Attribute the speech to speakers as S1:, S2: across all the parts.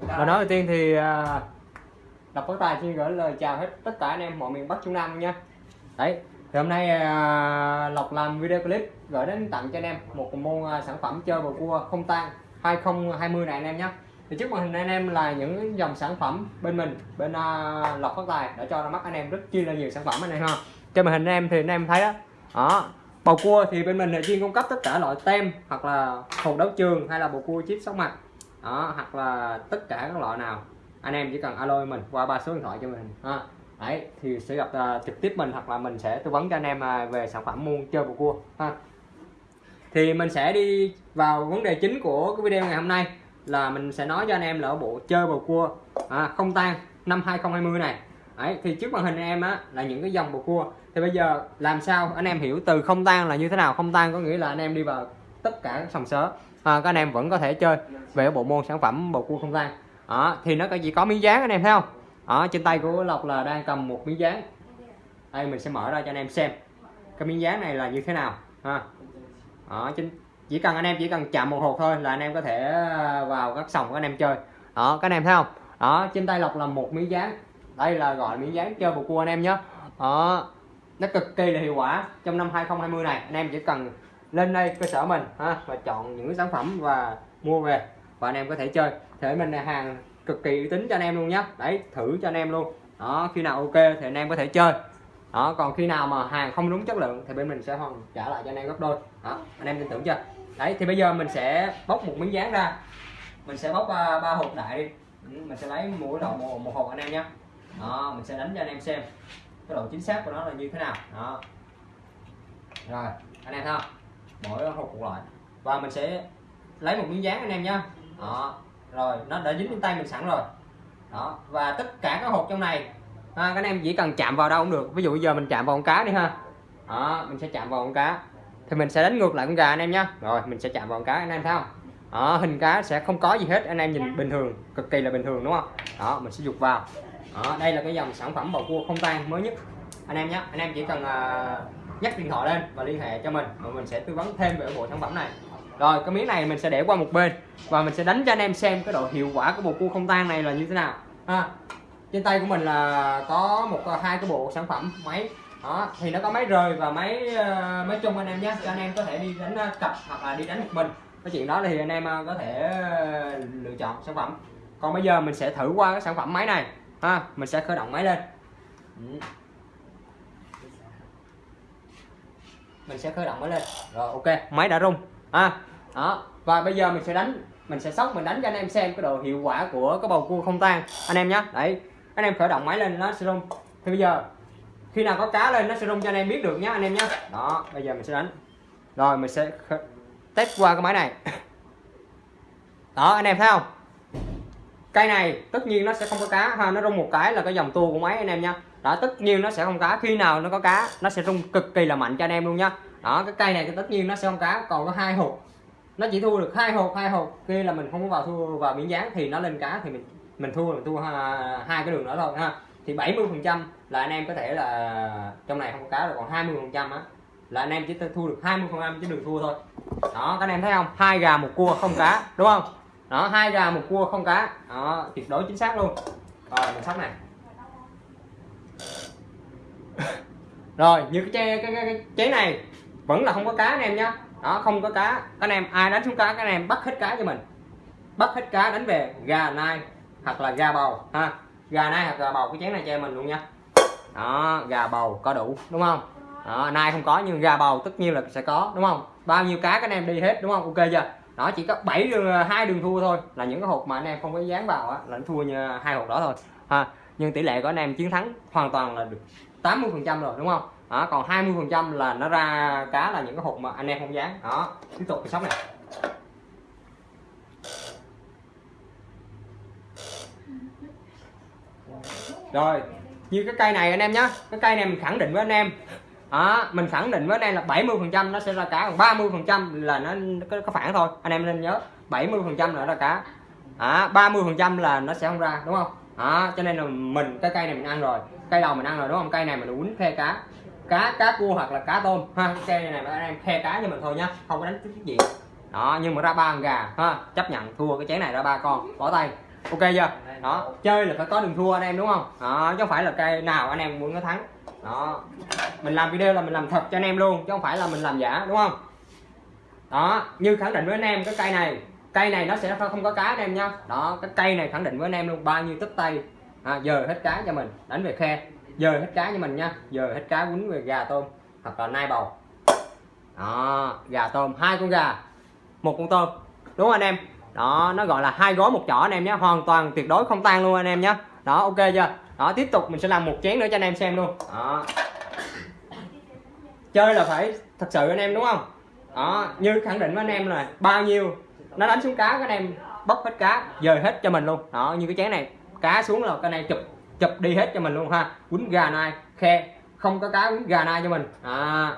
S1: và nói đầu tiên thì à, đọc phát tài xin gửi lời chào hết tất cả anh em mọi miền Bắc Trung Nam nha. Đấy thì hôm nay à, Lộc làm video clip gửi đến tặng cho anh em một môn à, sản phẩm chơi bầu cua không tan 2020 này anh em nhé thì trước màn hình anh em là những dòng sản phẩm bên mình bên uh, Lộc Phát Tài đã cho ra mắt anh em rất chi là nhiều sản phẩm anh em ha. Trên màn hình anh em thì anh em thấy đó đó bầu cua thì bên mình là chuyên cung cấp tất cả loại tem hoặc là hột đấu trường hay là bầu cua chip sóc mặt đó hoặc là tất cả các loại nào. Anh em chỉ cần alo mình qua ba số điện thoại cho mình. Ha đấy thì sẽ gặp uh, trực tiếp mình hoặc là mình sẽ tư vấn cho anh em uh, về sản phẩm muôn chơi bầu cua. Ha. Thì mình sẽ đi vào vấn đề chính của cái video ngày hôm nay là mình sẽ nói cho anh em là bộ chơi bầu cua. À, không tan năm 2020 này. Đấy, thì trước màn hình anh em á là những cái dòng bầu cua. Thì bây giờ làm sao? Anh em hiểu từ không tan là như thế nào? Không tan có nghĩa là anh em đi vào tất cả các sòng sớ à, các anh em vẫn có thể chơi về bộ môn sản phẩm bầu cua không tan đó, thì nó chỉ có miếng dán anh em thấy không? Đó, trên tay của Lộc là đang cầm một miếng dán. Đây mình sẽ mở ra cho anh em xem cái miếng dán này là như thế nào ha. Đó, trên chỉ cần anh em chỉ cần chạm một hột thôi là anh em có thể à, vào các sòng của anh em chơi. Đó các anh em thấy không? Đó trên tay lộc là một miếng dán. Đây là gọi miếng dán chơi bầu cua anh em nhé. Đó nó cực kỳ là hiệu quả trong năm 2020 này. Anh em chỉ cần lên đây cơ sở mình ha và chọn những sản phẩm và mua về. Và anh em có thể chơi. Thể mình là hàng cực kỳ uy tín cho anh em luôn nhé đấy thử cho anh em luôn. Đó khi nào ok thì anh em có thể chơi. Đó còn khi nào mà hàng không đúng chất lượng thì bên mình sẽ hoàn trả lại cho anh em gấp đôi. Đó anh em tin tưởng chưa? Đấy thì bây giờ mình sẽ bóc một miếng dán ra. Mình sẽ bóc à, ba, hộp đại đi. Ừ, mình sẽ lấy mỗi đầu một, một hộp anh em nhé đó mình sẽ đánh cho anh em xem cái độ chính xác của nó là như thế nào. Đó. Rồi anh em thấy không? Mỗi hộp một loại. Và mình sẽ lấy một miếng dán anh em nhé đó rồi nó đã dính trên tay mình sẵn rồi. Đó và tất cả các hộp trong này ha, các anh em chỉ cần chạm vào đâu cũng được. Ví dụ bây giờ mình chạm vào con cá đi ha. Đó mình sẽ chạm vào con cá. Thì mình sẽ đánh ngược lại con gà anh em nhé rồi mình sẽ chạm vào con cá anh em thấy không? Đó, hình cá sẽ không có gì hết anh em nhìn bình thường cực kỳ là bình thường đúng không? Đó mình sẽ dục vào. Đó, đây là cái dòng sản phẩm bầu cua không tan mới nhất. Anh em nhé anh em chỉ cần uh, nhắc điện thoại lên và liên hệ cho mình và mình sẽ tư vấn thêm về bộ sản phẩm này. Rồi, cái miếng này mình sẽ để qua một bên và mình sẽ đánh cho anh em xem cái độ hiệu quả của bộ cua không tan này là như thế nào. Ha, trên tay của mình là có một ờ, hai cái bộ sản phẩm máy. Đó, thì nó có máy rời và máy ờ, máy chung anh em nhé. Cho anh em có thể đi đánh ờ, cặp hoặc là đi đánh một mình. Cái chuyện đó thì anh em có thể lựa chọn sản phẩm. Còn bây giờ mình sẽ thử qua cái sản phẩm máy này. Ha, mình sẽ khởi động máy lên. Ừ. mình sẽ khởi động máy lên. Rồi ok. Máy đã rung. Ha đó. Và bây giờ mình sẽ đánh mình sẽ sóc mình đánh cho anh em xem cái độ hiệu quả của cái bầu cua không tan. Anh em nhé đấy. Anh em khởi động máy lên nó sẽ rung. Thì bây giờ khi nào có cá lên nó sẽ rung cho anh em biết được nhé anh em nhé đó bây giờ mình sẽ đánh. Rồi mình sẽ test qua cái máy này. Đó anh em thấy không cây này tất nhiên nó sẽ không có cá. Ha, nó rung một cái là cái dòng tua của máy anh em nha đó, tất nhiên nó sẽ không cá. Khi nào nó có cá, nó sẽ rung cực kỳ là mạnh cho anh em luôn nha đó, cái cây này thì tất nhiên nó sẽ không cá. Còn có hai hộp. Nó chỉ thua được hai hộp hai hộp. Kia là mình không có vào thua, vào miếng dán thì nó lên cá thì mình mình thua mình thua hai cái đường nữa thôi, ha. Thì 70 phần trăm là anh em có thể là trong này không có cá rồi, còn 20 phần trăm á, là anh em chỉ thu được 20 phần trăm chứ đừng thua thôi. Đó, các anh em thấy không? Hai gà một cua không cá, đúng không? Đó hai gà một cua không cá. Đó tuyệt đối chính xác luôn. Rồi mình sóc này. Rồi như cái chế, cái, cái, cái chế này vẫn là không có cá anh em nhá. Đó không có cá. Các anh em ai đánh xuống cá các anh em bắt hết cá cho mình. Bắt hết cá đánh về gà nai hoặc là gà bầu ha. Gà nai hoặc gà bầu cái chén này cho mình luôn nha. Đó gà bầu có đủ đúng không? Đó, nai không có nhưng gà bầu tất nhiên là sẽ có đúng không? Bao nhiêu cá các anh em đi hết đúng không? Ok chưa? Đó chỉ có 7 đường hai đường thua thôi. Là những cái hộp mà anh em không có dán vào á là thua như hai hộp đó thôi. Ha nhưng tỷ lệ của anh em chiến thắng hoàn toàn là được 80 phần trăm rồi đúng không? Đó, còn 20 phần trăm là nó ra cá là những cái hộp mà anh em không dán. Đó tiếp tục cái sóc này. Rồi như cái cây này anh em nhé cái cây này mình khẳng định với anh em đó, mình khẳng định với anh em là 70 phần trăm nó sẽ ra cá còn 30 phần trăm là nó có, có phản thôi. Anh em nên nhớ 70 phần trăm là ra cá. À, 30 phần trăm là nó sẽ không ra đúng không? Đó, cho nên là mình cái cây này mình ăn rồi. Cây đầu mình ăn rồi đúng không? Cây này mình quýnh khe cá. Cá cá cua hoặc là cá tôm ha? Cây này mà anh em khe cá cho mình thôi nhá không có đánh cái gì. Đó nhưng mà ra ba con gà ha? Chấp nhận thua cái chén này ra ba con. Bỏ tay ok chưa? Đó chơi là phải có đường thua anh em đúng không? Đó chứ không phải là cây nào anh em muốn nó thắng. Đó. Mình làm video là mình làm thật cho anh em luôn chứ không phải là mình làm giả đúng không? Đó như khẳng định với anh em cái cây này. Cây này nó sẽ không có cá anh em nha. Đó cái cây này khẳng định với anh em luôn bao nhiêu tấp tay. À, giờ hết cá cho mình đánh về khe. Giờ hết cá cho mình nha. Giờ hết cá quýnh về gà tôm hoặc là nai bầu. Đó gà tôm hai con gà một con tôm. Đúng không anh em? Đó nó gọi là hai gói một chỏ anh em nhé. Hoàn toàn tuyệt đối không tan luôn anh em nhé. Đó ok chưa? Đó tiếp tục mình sẽ làm một chén nữa cho anh em xem luôn. Đó. Chơi là phải thật sự anh em đúng không? Đó như khẳng định với anh em là bao nhiêu nó đánh xuống cá các anh em bóc hết cá dời hết cho mình luôn. Đó như cái chén này cá xuống là cái này chụp chụp đi hết cho mình luôn ha. Quýnh gà nai khe không có cá quýnh gà nai cho mình. À,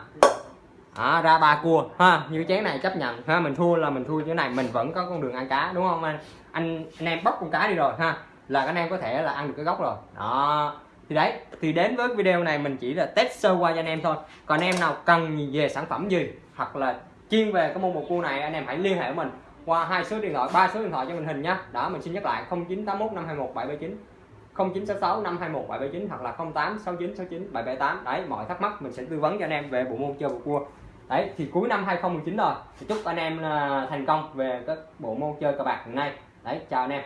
S1: à ra ba cua. Ha, như chén này chấp nhận. Ha, mình thua là mình thua như thế này. Mình vẫn có con đường ăn cá, đúng không anh? Anh anh em bóc con cá đi rồi, ha. Là anh em có thể là ăn được cái gốc rồi. Đó. Thì đấy, thì đến với video này mình chỉ là test sơ qua cho anh em thôi. Còn anh em nào cần về sản phẩm gì, hoặc là chuyên về cái môn một cua này, anh em hãy liên hệ với mình qua hai số điện thoại, ba số điện thoại cho mình hình nhá. Đó, mình xin nhắc lại 0981 521 779 0966 521 779 hoặc là 08 69 69 778 đấy, mọi thắc mắc mình sẽ tư vấn cho anh em về bộ môn chơi bầu cua đấy, thì cuối năm 2019 rồi. Thì chúc anh em à, thành công về các bộ môn chơi cờ bạc hiện nay. Đấy, chào anh em.